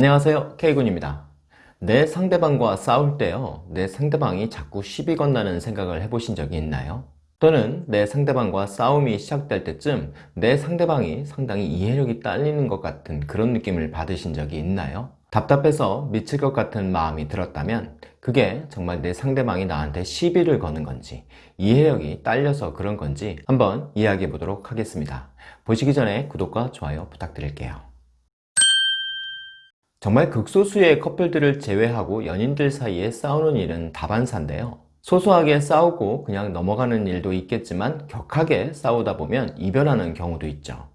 안녕하세요 K군입니다 내 상대방과 싸울 때요 내 상대방이 자꾸 시비 건다는 생각을 해보신 적이 있나요? 또는 내 상대방과 싸움이 시작될 때쯤 내 상대방이 상당히 이해력이 딸리는 것 같은 그런 느낌을 받으신 적이 있나요? 답답해서 미칠 것 같은 마음이 들었다면 그게 정말 내 상대방이 나한테 시비를 거는 건지 이해력이 딸려서 그런 건지 한번 이야기해 보도록 하겠습니다 보시기 전에 구독과 좋아요 부탁드릴게요 정말 극소수의 커플들을 제외하고 연인들 사이에 싸우는 일은 다반사인데요. 소소하게 싸우고 그냥 넘어가는 일도 있겠지만 격하게 싸우다 보면 이별하는 경우도 있죠.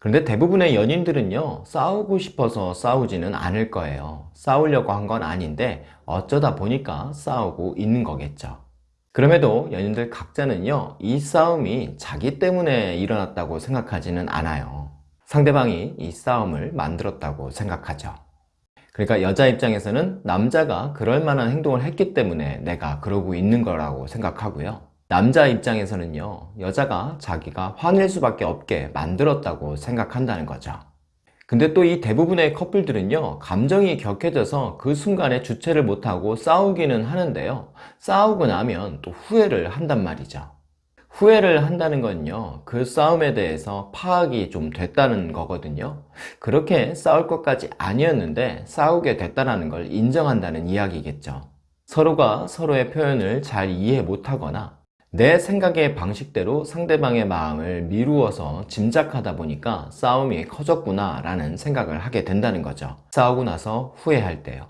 그런데 대부분의 연인들은요 싸우고 싶어서 싸우지는 않을 거예요. 싸우려고 한 건 아닌데 어쩌다 보니까 싸우고 있는 거겠죠. 그럼에도 연인들 각자는요 이 싸움이 자기 때문에 일어났다고 생각하지는 않아요. 상대방이 이 싸움을 만들었다고 생각하죠 그러니까 여자 입장에서는 남자가 그럴 만한 행동을 했기 때문에 내가 그러고 있는 거라고 생각하고요. 남자 입장에서는요 여자가 자기가 화낼 수밖에 없게 만들었다고 생각한다는 거죠. 근데 또 이 대부분의 커플들은요 감정이 격해져서 그 순간에 주체를 못하고 싸우기는 하는데요. 싸우고 나면 또 후회를 한단 말이죠 후회를 한다는 건요 그 싸움에 대해서 파악이 좀 됐다는 거거든요. 그렇게 싸울 것까지 아니었는데 싸우게 됐다는 걸 인정한다는 이야기겠죠. 서로가 서로의 표현을 잘 이해 못하거나 내 생각의 방식대로 상대방의 마음을 미루어서 짐작하다 보니까 싸움이 커졌구나 라는 생각을 하게 된다는 거죠. 싸우고 나서 후회할 때요.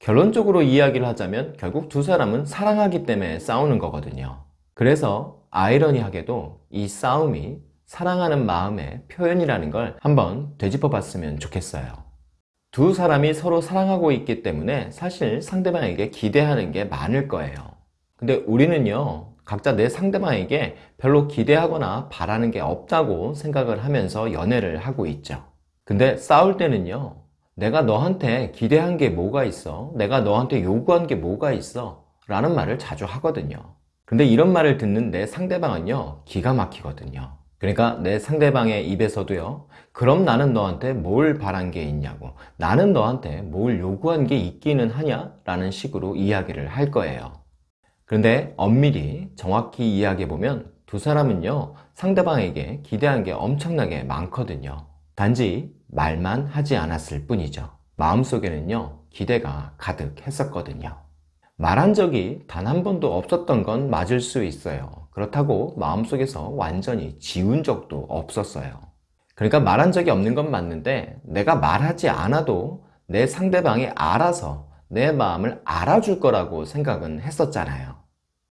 결론적으로 이야기를 하자면 결국 두 사람은 사랑하기 때문에 싸우는 거거든요. 그래서 아이러니하게도 이 싸움이 사랑하는 마음의 표현이라는 걸 한번 되짚어 봤으면 좋겠어요. 두 사람이 서로 사랑하고 있기 때문에 사실 상대방에게 기대하는 게 많을 거예요. 근데 우리는요 각자 내 상대방에게 별로 기대하거나 바라는 게 없다고 생각을 하면서 연애를 하고 있죠. 근데 싸울 때는요 내가 너한테 기대한 게 뭐가 있어? 내가 너한테 요구한 게 뭐가 있어? 라는 말을 자주 하거든요 근데 이런 말을 듣는 내 상대방은요 기가 막히거든요. 그러니까 내 상대방의 입에서도요 그럼 나는 너한테 뭘 바란 게 있냐고. 나는 너한테 뭘 요구한 게 있기는 하냐? 라는 식으로 이야기를 할 거예요. 그런데 엄밀히 정확히 이야기해 보면 두 사람은요 상대방에게 기대한 게 엄청나게 많거든요. 단지 말만 하지 않았을 뿐이죠. 마음속에는요 기대가 가득했었거든요 말한 적이 단 한 번도 없었던 건 맞을 수 있어요. 그렇다고 마음속에서 완전히 지운 적도 없었어요. 그러니까 말한 적이 없는 건 맞는데 내가 말하지 않아도 내 상대방이 알아서 내 마음을 알아줄 거라고 생각은 했었잖아요.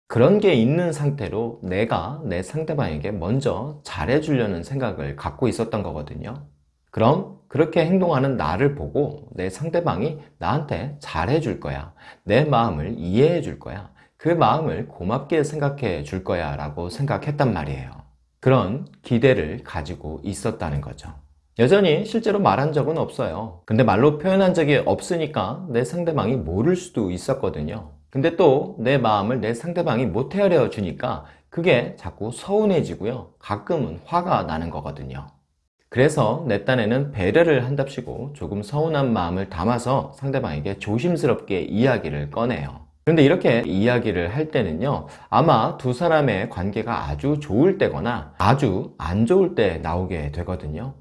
그런 게 있는 상태로 내가 내 상대방에게 먼저 잘해주려는 생각을 갖고 있었던 거거든요. 그럼 그렇게 행동하는 나를 보고 내 상대방이 나한테 잘해 줄 거야. 내 마음을 이해해 줄 거야. 그 마음을 고맙게 생각해 줄 거야 라고 생각했단 말이에요. 그런 기대를 가지고 있었다는 거죠. 여전히 실제로 말한 적은 없어요. 근데 말로 표현한 적이 없으니까 내 상대방이 모를 수도 있었거든요. 근데 또 내 마음을 내 상대방이 못 헤아려 주니까 그게 자꾸 서운해지고요. 가끔은 화가 나는 거거든요 그래서 내 딴에는 배려를 한답시고 조금 서운한 마음을 담아서 상대방에게 조심스럽게 이야기를 꺼내요. 그런데 이렇게 이야기를 할 때는요 아마 두 사람의 관계가 아주 좋을 때거나 아주 안 좋을 때 나오게 되거든요.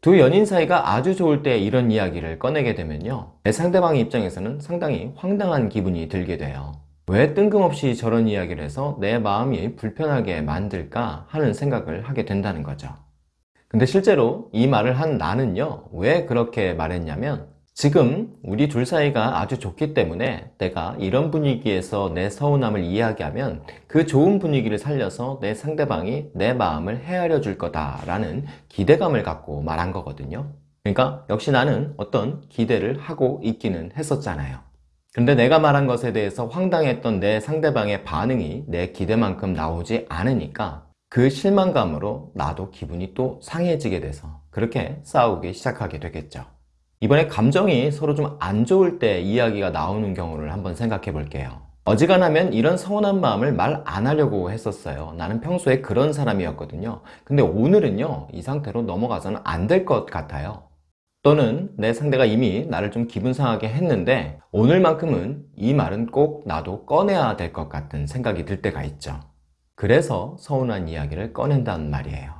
두 연인 사이가 아주 좋을 때 이런 이야기를 꺼내게 되면요 내 상대방 입장에서는 상당히 황당한 기분이 들게 돼요. 왜 뜬금없이 저런 이야기를 해서 내 마음이 불편하게 만들까 하는 생각을 하게 된다는 거죠 근데 실제로 이 말을 한 나는요 왜 그렇게 말했냐면 지금 우리 둘 사이가 아주 좋기 때문에 내가 이런 분위기에서 내 서운함을 이야기하면 그 좋은 분위기를 살려서 내 상대방이 내 마음을 헤아려 줄 거다 라는 기대감을 갖고 말한 거거든요. 그러니까 역시 나는 어떤 기대를 하고 있기는 했었잖아요. 근데 내가 말한 것에 대해서 황당했던 내 상대방의 반응이 내 기대만큼 나오지 않으니까 그 실망감으로 나도 기분이 또 상해지게 돼서 그렇게 싸우기 시작하게 되겠죠. 이번에 감정이 서로 좀 안 좋을 때 이야기가 나오는 경우를 한번 생각해 볼게요. 어지간하면 이런 서운한 마음을 말 안 하려고 했었어요. 나는 평소에 그런 사람이었거든요. 근데 오늘은요 이 상태로 넘어가서는 안 될 것 같아요. 또는 내 상대가 이미 나를 좀 기분 상하게 했는데 오늘만큼은 이 말은 꼭 나도 꺼내야 될 것 같은 생각이 들 때가 있죠. 그래서 서운한 이야기를 꺼낸다는 말이에요.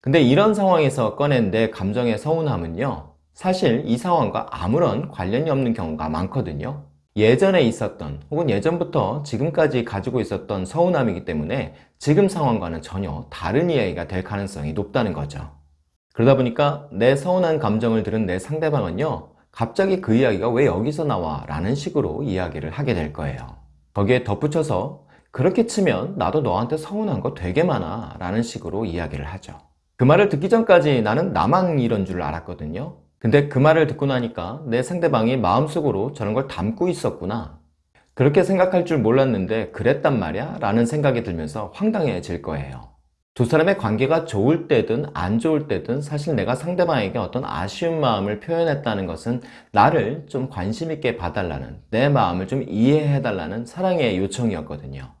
근데 이런 상황에서 꺼낸 내 감정의 서운함은요, 사실 이 상황과 아무런 관련이 없는 경우가 많거든요. 예전에 있었던 혹은 예전부터 지금까지 가지고 있었던 서운함이기 때문에 지금 상황과는 전혀 다른 이야기가 될 가능성이 높다는 거죠. 그러다 보니까 내 서운한 감정을 들은 내 상대방은요, 갑자기 그 이야기가 왜 여기서 나와? 라는 식으로 이야기를 하게 될 거예요. 거기에 덧붙여서 그렇게 치면 나도 너한테 서운한 거 되게 많아 라는 식으로 이야기를 하죠. 그 말을 듣기 전까지 나는 나만 이런 줄 알았거든요. 근데 그 말을 듣고 나니까 내 상대방이 마음속으로 저런 걸 담고 있었구나. 그렇게 생각할 줄 몰랐는데 그랬단 말이야? 라는 생각이 들면서 황당해질 거예요. 두 사람의 관계가 좋을 때든 안 좋을 때든 사실 내가 상대방에게 어떤 아쉬운 마음을 표현했다는 것은 나를 좀 관심 있게 봐달라는 내 마음을 좀 이해해달라는 사랑의 요청이었거든요.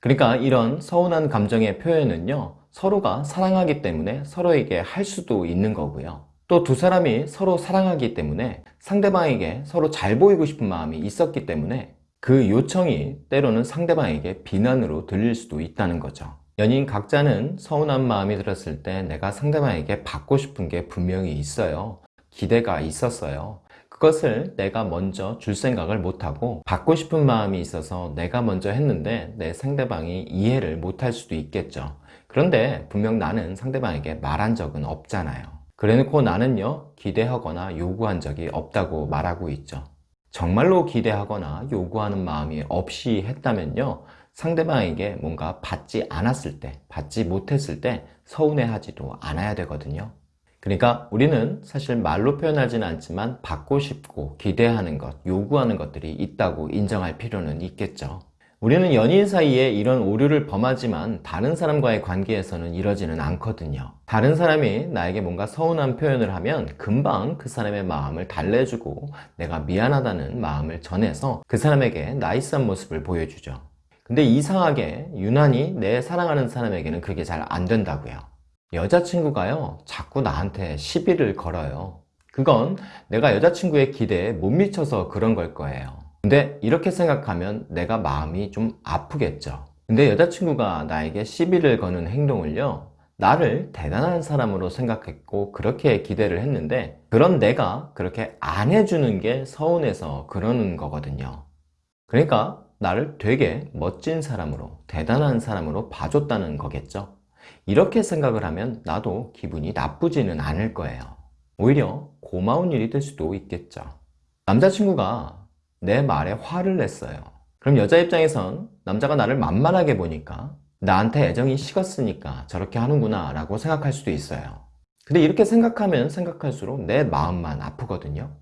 그러니까 이런 서운한 감정의 표현은요, 서로가 사랑하기 때문에 서로에게 할 수도 있는 거고요. 또 두 사람이 서로 사랑하기 때문에 상대방에게 서로 잘 보이고 싶은 마음이 있었기 때문에 그 요청이 때로는 상대방에게 비난으로 들릴 수도 있다는 거죠. 연인 각자는 서운한 마음이 들었을 때 내가 상대방에게 받고 싶은 게 분명히 있어요. 기대가 있었어요. 그것을 내가 먼저 줄 생각을 못하고 받고 싶은 마음이 있어서 내가 먼저 했는데 내 상대방이 이해를 못할 수도 있겠죠. 그런데 분명 나는 상대방에게 말한 적은 없잖아요. 그래놓고 나는요, 기대하거나 요구한 적이 없다고 말하고 있죠. 정말로 기대하거나 요구하는 마음이 없이 했다면요, 상대방에게 뭔가 받지 않았을 때, 받지 못했을 때 서운해하지도 않아야 되거든요. 그러니까 우리는 사실 말로 표현하지는 않지만 받고 싶고 기대하는 것, 요구하는 것들이 있다고 인정할 필요는 있겠죠. 우리는 연인 사이에 이런 오류를 범하지만 다른 사람과의 관계에서는 이러지는 않거든요. 다른 사람이 나에게 뭔가 서운한 표현을 하면 금방 그 사람의 마음을 달래주고 내가 미안하다는 마음을 전해서 그 사람에게 나이스한 모습을 보여주죠. 근데 이상하게 유난히 내 사랑하는 사람에게는 그게 잘 안 된다고요. 여자친구가요, 자꾸 나한테 시비를 걸어요. 그건 내가 여자친구의 기대에 못 미쳐서 그런 걸 거예요. 근데 이렇게 생각하면 내가 마음이 좀 아프겠죠. 근데 여자친구가 나에게 시비를 거는 행동을요, 나를 대단한 사람으로 생각했고 그렇게 기대를 했는데 그런 내가 그렇게 안 해주는 게 서운해서 그러는 거거든요. 그러니까 나를 되게 멋진 사람으로 대단한 사람으로 봐줬다는 거겠죠. 이렇게 생각을 하면 나도 기분이 나쁘지는 않을 거예요. 오히려 고마운 일이 될 수도 있겠죠. 남자친구가 내 말에 화를 냈어요. 그럼 여자 입장에선 남자가 나를 만만하게 보니까 나한테 애정이 식었으니까 저렇게 하는구나 라고 생각할 수도 있어요. 근데 이렇게 생각하면 생각할수록 내 마음만 아프거든요.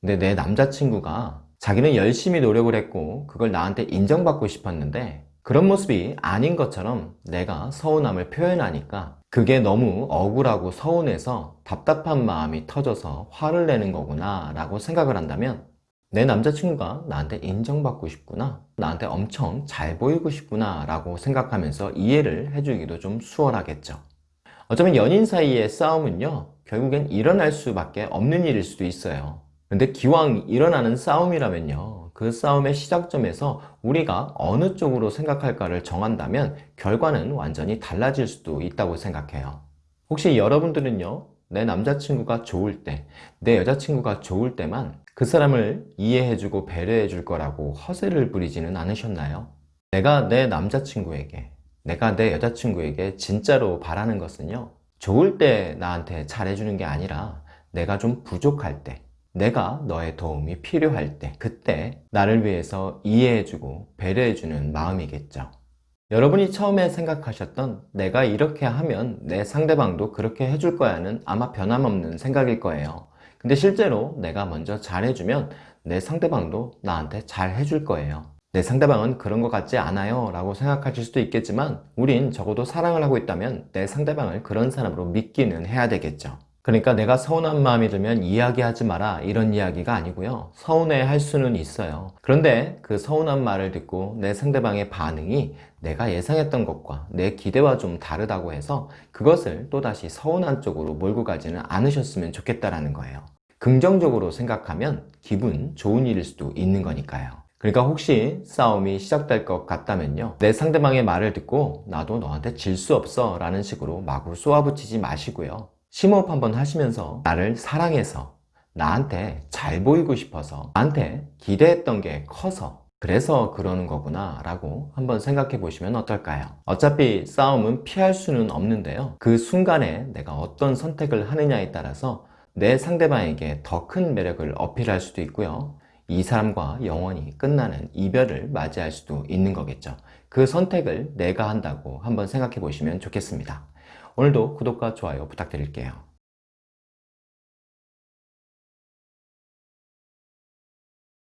근데 내 남자친구가 자기는 열심히 노력을 했고 그걸 나한테 인정받고 싶었는데 그런 모습이 아닌 것처럼 내가 서운함을 표현하니까 그게 너무 억울하고 서운해서 답답한 마음이 터져서 화를 내는 거구나 라고 생각을 한다면 내 남자친구가 나한테 인정받고 싶구나 나한테 엄청 잘 보이고 싶구나 라고 생각하면서 이해를 해주기도 좀 수월하겠죠. 어쩌면 연인 사이의 싸움은요 결국엔 일어날 수밖에 없는 일일 수도 있어요. 근데 기왕 일어나는 싸움이라면요 그 싸움의 시작점에서 우리가 어느 쪽으로 생각할까를 정한다면 결과는 완전히 달라질 수도 있다고 생각해요. 혹시 여러분들은요, 내 남자친구가 좋을 때, 내 여자친구가 좋을 때만 그 사람을 이해해주고 배려해줄 거라고 허세를 부리지는 않으셨나요? 내가 내 남자친구에게, 내가 내 여자친구에게 진짜로 바라는 것은요, 좋을 때 나한테 잘해주는 게 아니라 내가 좀 부족할 때, 내가 너의 도움이 필요할 때 그때 나를 위해서 이해해주고 배려해주는 마음이겠죠. 여러분이 처음에 생각하셨던 내가 이렇게 하면 내 상대방도 그렇게 해줄 거야는 아마 변함없는 생각일 거예요. 근데 실제로 내가 먼저 잘해주면 내 상대방도 나한테 잘 해줄 거예요. 내 상대방은 그런 것 같지 않아요 라고 생각하실 수도 있겠지만 우린 적어도 사랑을 하고 있다면 내 상대방을 그런 사람으로 믿기는 해야 되겠죠 그러니까 내가 서운한 마음이 들면 이야기하지 마라 이런 이야기가 아니고요 서운해 할 수는 있어요 그런데 그 서운한 말을 듣고 내 상대방의 반응이 내가 예상했던 것과 내 기대와 좀 다르다고 해서 그것을 또다시 서운한 쪽으로 몰고 가지는 않으셨으면 좋겠다라는 거예요 긍정적으로 생각하면 기분 좋은 일일 수도 있는 거니까요. 그러니까 혹시 싸움이 시작될 것 같다면요. 내 상대방의 말을 듣고 나도 너한테 질 수 없어 라는 식으로 마구 쏘아붙이지 마시고요. 심호흡 한번 하시면서 나를 사랑해서 나한테 잘 보이고 싶어서 나한테 기대했던 게 커서 그래서 그러는 거구나 라고 한번 생각해 보시면 어떨까요? 어차피 싸움은 피할 수는 없는데요. 그 순간에 내가 어떤 선택을 하느냐에 따라서 내 상대방에게 더 큰 매력을 어필할 수도 있고요. 이 사람과 영원히 끝나는 이별을 맞이할 수도 있는 거겠죠. 그 선택을 내가 한다고 한번 생각해 보시면 좋겠습니다. 오늘도 구독과 좋아요 부탁드릴게요.